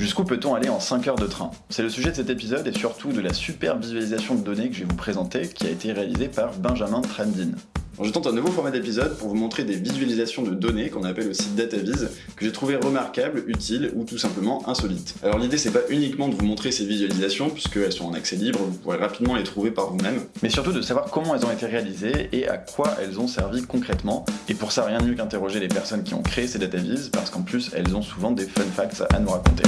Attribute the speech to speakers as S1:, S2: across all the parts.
S1: Jusqu'où peut-on aller en 5 heures de train? C'est le sujet de cet épisode et surtout de la super visualisation de données que je vais vous présenter qui a été réalisée par Benjamin Trendin. Je tente un nouveau format d'épisode pour vous montrer des visualisations de données, qu'on appelle aussi DataVis, que j'ai trouvé remarquables, utiles ou tout simplement insolites. Alors l'idée c'est pas uniquement de vous montrer ces visualisations, puisqu'elles sont en accès libre, vous pourrez rapidement les trouver par vous-même, mais surtout de savoir comment elles ont été réalisées et à quoi elles ont servi concrètement. Et pour ça, rien de mieux qu'interroger les personnes qui ont créé ces DataVis, parce qu'en plus elles ont souvent des fun facts à nous raconter.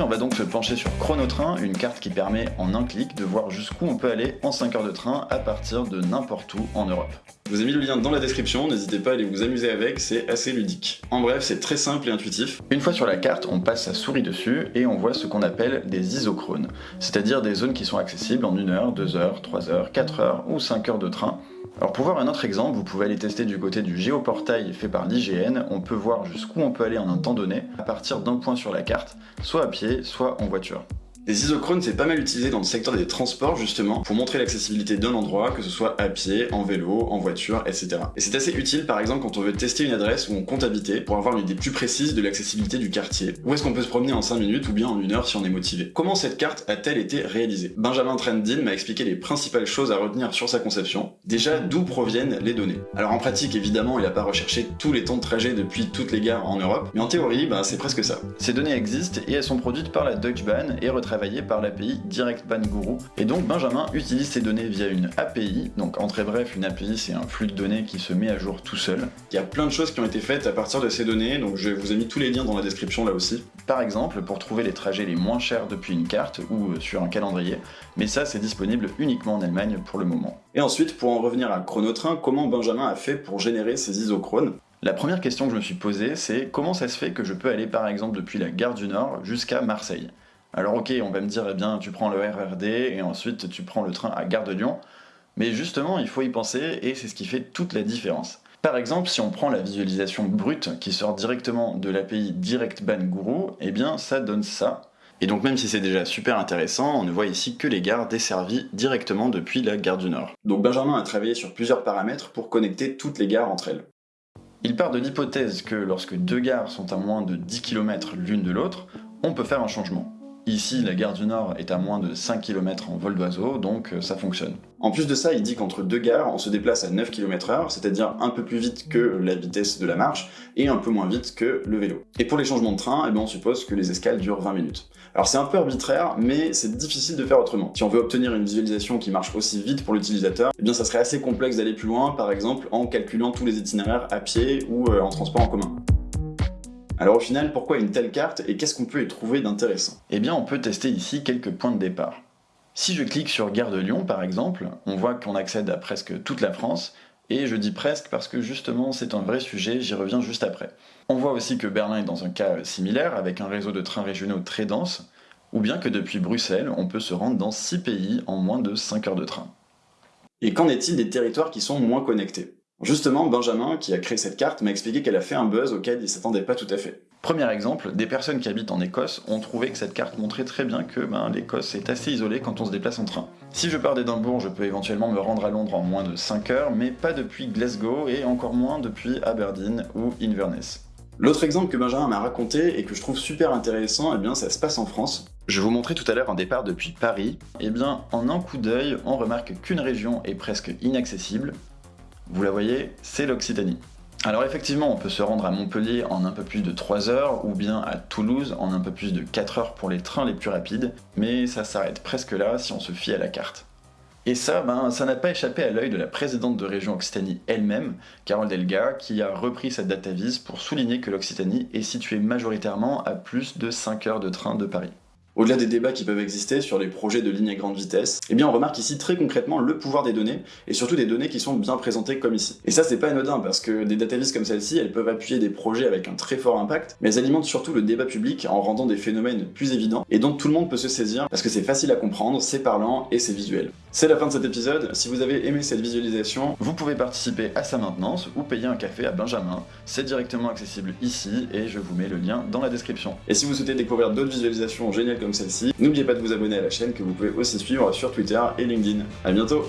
S1: On va donc se pencher sur Chronotrain, une carte qui permet en un clic de voir jusqu'où on peut aller en 5 heures de train à partir de n'importe où en Europe. Je vous ai mis le lien dans la description, n'hésitez pas à aller vous amuser avec, c'est assez ludique. En bref, c'est très simple et intuitif. Une fois sur la carte, on passe sa souris dessus et on voit ce qu'on appelle des isochrones, c'est-à-dire des zones qui sont accessibles en 1 heure, 2 heures, 3 heures, 4 heures ou 5 heures de train, alors pour voir un autre exemple, vous pouvez aller tester du côté du géoportail fait par l'IGN, on peut voir jusqu'où on peut aller en un temps donné à partir d'un point sur la carte, soit à pied, soit en voiture. Les isochrones, c'est pas mal utilisé dans le secteur des transports, justement, pour montrer l'accessibilité d'un endroit, que ce soit à pied, en vélo, en voiture, etc. Et c'est assez utile, par exemple, quand on veut tester une adresse où on compte habiter, pour avoir une idée plus précise de l'accessibilité du quartier. Où est-ce qu'on peut se promener en 5 minutes ou bien en une heure si on est motivé? Comment cette carte a-t-elle été réalisée? Benjamin Trendin m'a expliqué les principales choses à retenir sur sa conception. Déjà, d'où proviennent les données? Alors en pratique, évidemment, il n'a pas recherché tous les temps de trajet depuis toutes les gares en Europe, mais en théorie, bah, c'est presque ça. Ces données existent et elles sont produites par la Deutsche Bahn et retravaillées par l'API DirectBahn Guru. Et donc Benjamin utilise ces données via une API, donc en très bref, une API c'est un flux de données qui se met à jour tout seul. Il y a plein de choses qui ont été faites à partir de ces données, donc je vous ai mis tous les liens dans la description là aussi. Par exemple, pour trouver les trajets les moins chers depuis une carte ou euh, sur un calendrier, mais ça c'est disponible uniquement en Allemagne pour le moment. Et ensuite, pour en revenir à Chronotrain, comment Benjamin a fait pour générer ces isochrones la première question que je me suis posée, c'est comment ça se fait que je peux aller par exemple depuis la gare du Nord jusqu'à Marseille? Alors ok, on va me dire, eh bien, tu prends le RRD et ensuite tu prends le train à Gare de Lyon. Mais justement, il faut y penser et c'est ce qui fait toute la différence. Par exemple, si on prend la visualisation brute qui sort directement de l'API DirectBan Guru, eh bien ça donne ça. Et donc même si c'est déjà super intéressant, on ne voit ici que les gares desservies directement depuis la gare du Nord. Donc Benjamin a travaillé sur plusieurs paramètres pour connecter toutes les gares entre elles. Il part de l'hypothèse que lorsque deux gares sont à moins de 10 km l'une de l'autre, on peut faire un changement. Ici, la gare du Nord est à moins de 5 km en vol d'oiseau, donc euh, ça fonctionne. En plus de ça, il dit qu'entre deux gares, on se déplace à 9 km h c'est-à-dire un peu plus vite que la vitesse de la marche, et un peu moins vite que le vélo. Et pour les changements de train, eh bien, on suppose que les escales durent 20 minutes. Alors c'est un peu arbitraire, mais c'est difficile de faire autrement. Si on veut obtenir une visualisation qui marche aussi vite pour l'utilisateur, eh bien ça serait assez complexe d'aller plus loin, par exemple en calculant tous les itinéraires à pied ou euh, en transport en commun. Alors au final, pourquoi une telle carte et qu'est-ce qu'on peut y trouver d'intéressant? Eh bien, on peut tester ici quelques points de départ. Si je clique sur Gare de Lyon, par exemple, on voit qu'on accède à presque toute la France, et je dis presque parce que justement c'est un vrai sujet, j'y reviens juste après. On voit aussi que Berlin est dans un cas similaire, avec un réseau de trains régionaux très dense, ou bien que depuis Bruxelles, on peut se rendre dans 6 pays en moins de 5 heures de train. Et qu'en est-il des territoires qui sont moins connectés? Justement, Benjamin, qui a créé cette carte, m'a expliqué qu'elle a fait un buzz auquel il s'attendait pas tout à fait. Premier exemple, des personnes qui habitent en Écosse ont trouvé que cette carte montrait très bien que ben, l'Écosse est assez isolée quand on se déplace en train. Si je pars d'Édimbourg, je peux éventuellement me rendre à Londres en moins de 5 heures, mais pas depuis Glasgow et encore moins depuis Aberdeen ou Inverness. L'autre exemple que Benjamin m'a raconté et que je trouve super intéressant, eh bien ça se passe en France. Je vous montrais tout à l'heure un départ depuis Paris. Eh bien, en un coup d'œil, on remarque qu'une région est presque inaccessible, vous la voyez, c'est l'Occitanie. Alors effectivement, on peut se rendre à Montpellier en un peu plus de 3 heures, ou bien à Toulouse en un peu plus de 4 heures pour les trains les plus rapides, mais ça s'arrête presque là si on se fie à la carte. Et ça, ben, ça n'a pas échappé à l'œil de la présidente de région Occitanie elle-même, Carole Delga, qui a repris cette datavise pour souligner que l'Occitanie est située majoritairement à plus de 5 heures de train de Paris. Au-delà des débats qui peuvent exister sur les projets de lignes à grande vitesse, eh bien on remarque ici très concrètement le pouvoir des données, et surtout des données qui sont bien présentées comme ici. Et ça c'est pas anodin, parce que des databases comme celle-ci, elles peuvent appuyer des projets avec un très fort impact, mais elles alimentent surtout le débat public en rendant des phénomènes plus évidents, et dont tout le monde peut se saisir, parce que c'est facile à comprendre, c'est parlant et c'est visuel. C'est la fin de cet épisode, si vous avez aimé cette visualisation, vous pouvez participer à sa maintenance ou payer un café à Benjamin, c'est directement accessible ici et je vous mets le lien dans la description. Et si vous souhaitez découvrir d'autres visualisations géniales comme celle-ci, n'oubliez pas de vous abonner à la chaîne que vous pouvez aussi suivre sur Twitter et LinkedIn. A bientôt